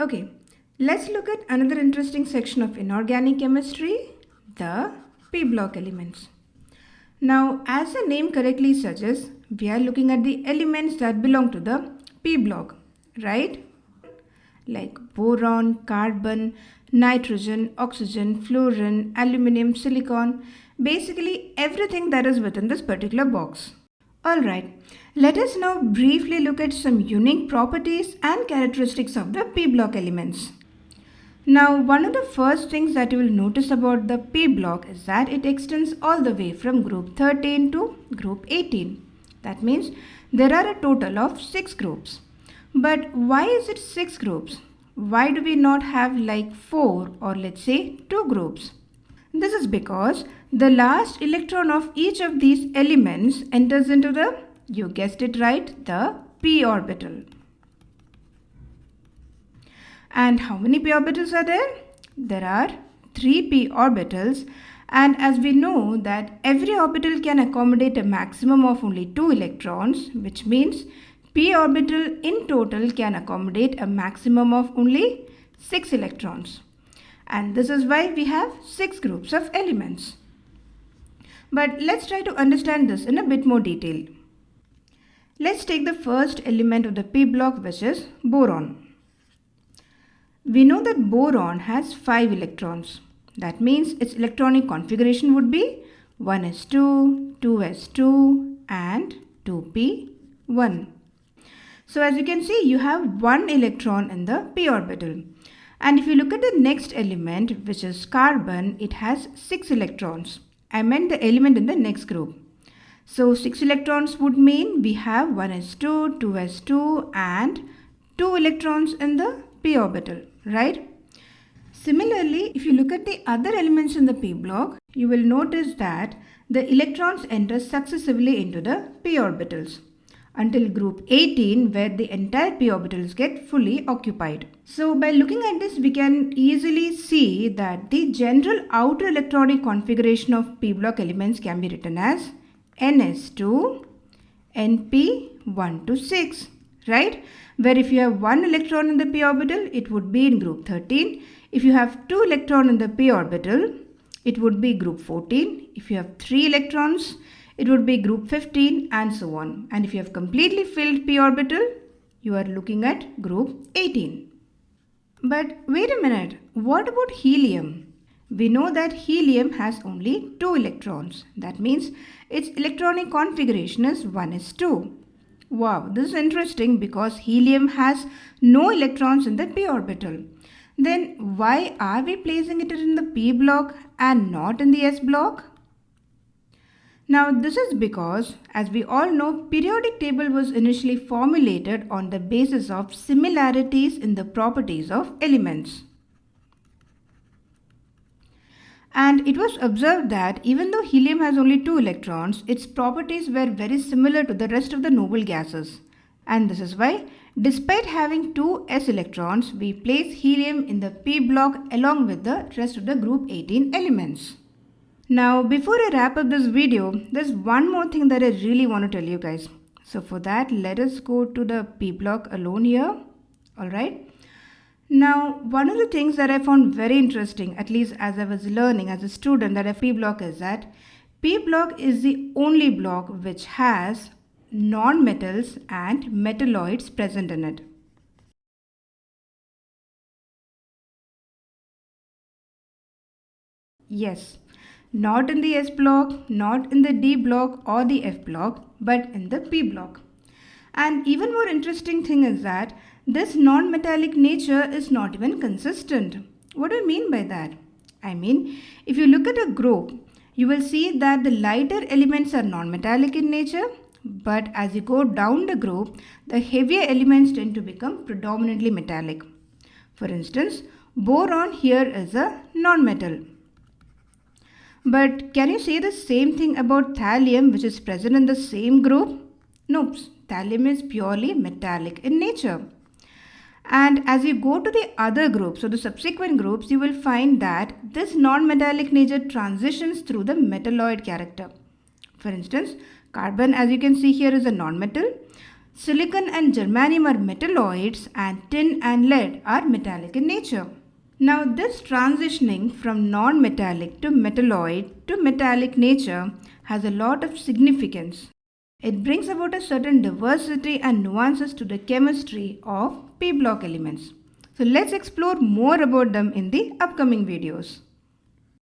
Okay, let's look at another interesting section of inorganic chemistry, the p block elements. Now, as the name correctly suggests, we are looking at the elements that belong to the p block, right? Like boron, carbon, nitrogen, oxygen, fluorine, aluminum, silicon, basically everything that is within this particular box. Alright, let us now briefly look at some unique properties and characteristics of the p block elements. Now, one of the first things that you will notice about the p block is that it extends all the way from group 13 to group 18. That means there are a total of 6 groups. But why is it 6 groups? Why do we not have like 4 or let's say 2 groups? This is because the last electron of each of these elements enters into the, you guessed it right, the p orbital. And how many p orbitals are there? There are 3 p orbitals and as we know that every orbital can accommodate a maximum of only 2 electrons which means p orbital in total can accommodate a maximum of only 6 electrons and this is why we have 6 groups of elements. But let's try to understand this in a bit more detail. Let's take the first element of the p block which is boron. We know that boron has 5 electrons. That means its electronic configuration would be 1s2, 2s2 and 2p1. So as you can see you have one electron in the p orbital. And if you look at the next element which is carbon, it has 6 electrons. I meant the element in the next group. So 6 electrons would mean we have 1s2, 2s2 and 2 electrons in the p orbital, right? Similarly, if you look at the other elements in the p block, you will notice that the electrons enter successively into the p orbitals until group 18 where the entire p orbitals get fully occupied. So by looking at this we can easily see that the general outer electronic configuration of p block elements can be written as ns2 np1 to 6 right? Where if you have one electron in the p orbital it would be in group 13 if you have two electron in the p orbital it would be group 14 if you have three electrons it would be group 15 and so on. And if you have completely filled p orbital, you are looking at group 18. But wait a minute, what about helium? We know that helium has only 2 electrons. That means its electronic configuration is 1s2. Wow, this is interesting because helium has no electrons in the p orbital. Then why are we placing it in the p block and not in the s block? Now this is because as we all know periodic table was initially formulated on the basis of similarities in the properties of elements. And it was observed that even though helium has only two electrons, its properties were very similar to the rest of the noble gases. And this is why, despite having two s electrons, we place helium in the p block along with the rest of the group 18 elements. Now before I wrap up this video, there's one more thing that I really want to tell you guys. So for that, let us go to the P block alone here. Alright. Now, one of the things that I found very interesting, at least as I was learning as a student that a P block is that P block is the only block which has non-metals and metalloids present in it. Yes, not in the S block, not in the D block or the F block, but in the P block. And even more interesting thing is that this non-metallic nature is not even consistent. What do I mean by that? I mean, if you look at a group, you will see that the lighter elements are non-metallic in nature, but as you go down the group, the heavier elements tend to become predominantly metallic. For instance, boron here is a non-metal. But can you say the same thing about thallium which is present in the same group? Nope, thallium is purely metallic in nature. And as you go to the other groups, so the subsequent groups, you will find that this non-metallic nature transitions through the metalloid character. For instance, carbon as you can see here is a non-metal. Silicon and germanium are metalloids and tin and lead are metallic in nature. Now this transitioning from non-metallic to metalloid to metallic nature has a lot of significance. It brings about a certain diversity and nuances to the chemistry of p-block elements. So let's explore more about them in the upcoming videos.